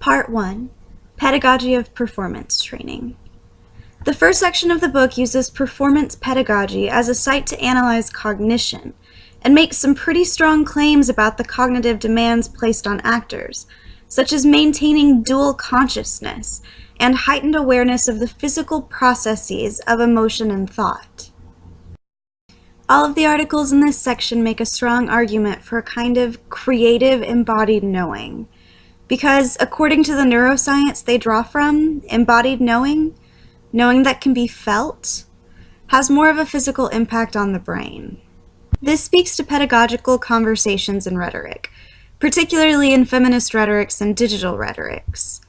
Part 1 Pedagogy of Performance Training. The first section of the book uses performance pedagogy as a site to analyze cognition and makes some pretty strong claims about the cognitive demands placed on actors, such as maintaining dual consciousness and heightened awareness of the physical processes of emotion and thought. All of the articles in this section make a strong argument for a kind of creative embodied knowing because according to the neuroscience they draw from, embodied knowing, knowing that can be felt, has more of a physical impact on the brain. This speaks to pedagogical conversations and rhetoric, particularly in feminist rhetorics and digital rhetorics,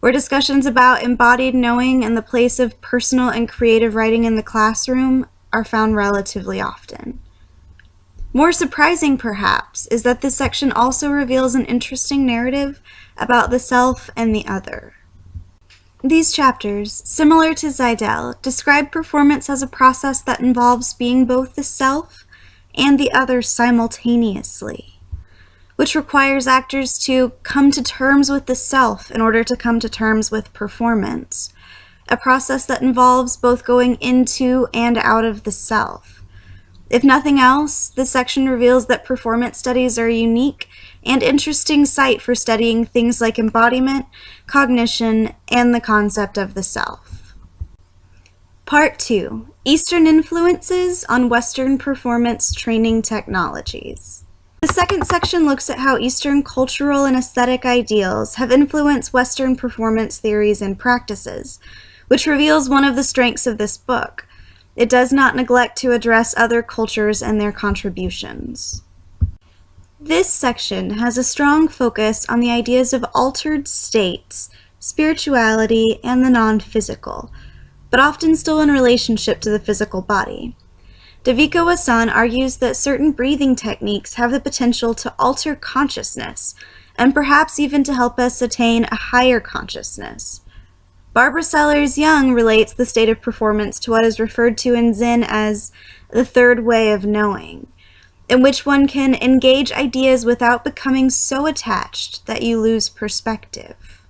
where discussions about embodied knowing and the place of personal and creative writing in the classroom are found relatively often. More surprising, perhaps, is that this section also reveals an interesting narrative about the self and the other. These chapters, similar to Zajdel, describe performance as a process that involves being both the self and the other simultaneously, which requires actors to come to terms with the self in order to come to terms with performance, a process that involves both going into and out of the self. If nothing else, this section reveals that performance studies are a unique and interesting site for studying things like embodiment, cognition, and the concept of the self. Part 2 Eastern Influences on Western Performance Training Technologies. The second section looks at how Eastern cultural and aesthetic ideals have influenced Western performance theories and practices, which reveals one of the strengths of this book it does not neglect to address other cultures and their contributions. This section has a strong focus on the ideas of altered states, spirituality, and the non-physical, but often still in relationship to the physical body. Devika Wasson argues that certain breathing techniques have the potential to alter consciousness, and perhaps even to help us attain a higher consciousness. Barbara Sellers Young relates the state of performance to what is referred to in Zen as the third way of knowing, in which one can engage ideas without becoming so attached that you lose perspective.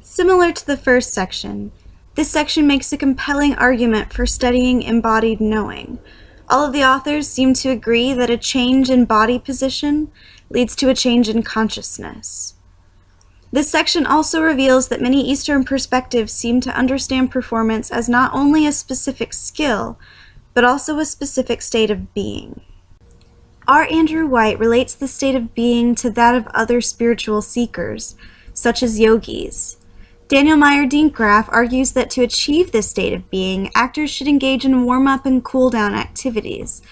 Similar to the first section, this section makes a compelling argument for studying embodied knowing. All of the authors seem to agree that a change in body position leads to a change in consciousness. This section also reveals that many Eastern perspectives seem to understand performance as not only a specific skill, but also a specific state of being. R. Andrew White relates the state of being to that of other spiritual seekers, such as yogis. Daniel Meyer Dinkgräfe argues that to achieve this state of being, actors should engage in warm-up and cool-down activities,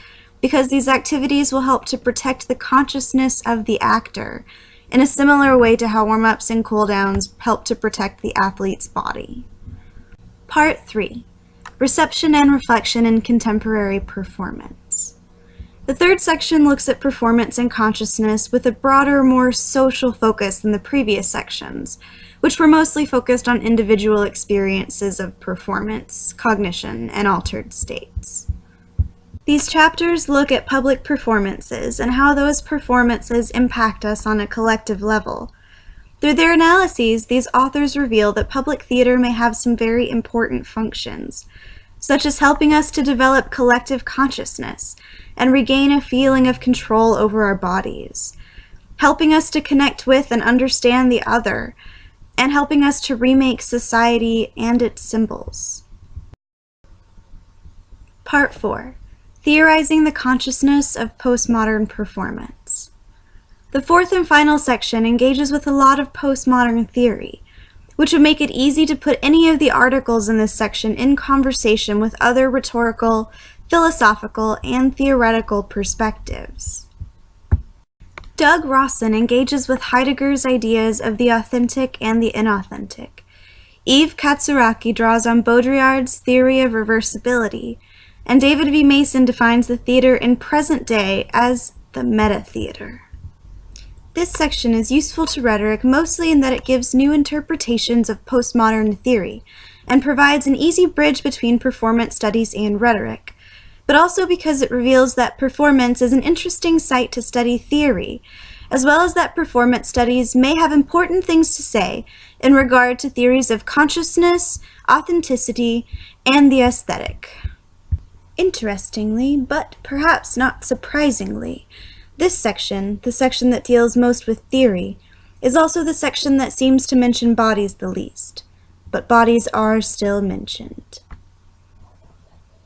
because these activities will help to protect the consciousness of the actor, in a similar way to how warm-ups and cool-downs help to protect the athlete's body. Part 3. Reception and Reflection in Contemporary Performance. The third section looks at performance and consciousness with a broader, more social focus than the previous sections, which were mostly focused on individual experiences of performance, cognition, and altered states. These chapters look at public performances and how those performances impact us on a collective level. Through their analyses, these authors reveal that public theater may have some very important functions, such as helping us to develop collective consciousness and regain a feeling of control over our bodies, helping us to connect with and understand the other, and helping us to remake society and its symbols. Part 4 Theorizing the Consciousness of Postmodern Performance. The fourth and final section engages with a lot of postmodern theory, which would make it easy to put any of the articles in this section in conversation with other rhetorical, philosophical, and theoretical perspectives. Doug Rawson engages with Heidegger's ideas of the authentic and the inauthentic. Eve Katsouraki draws on Baudrillard's theory of reversibility, and David V. Mason defines the theater in present day as the meta-theater. This section is useful to rhetoric mostly in that it gives new interpretations of postmodern theory and provides an easy bridge between performance studies and rhetoric, but also because it reveals that performance is an interesting site to study theory, as well as that performance studies may have important things to say in regard to theories of consciousness, authenticity, and the aesthetic. Interestingly, but perhaps not surprisingly, this section, the section that deals most with theory, is also the section that seems to mention bodies the least. But bodies are still mentioned.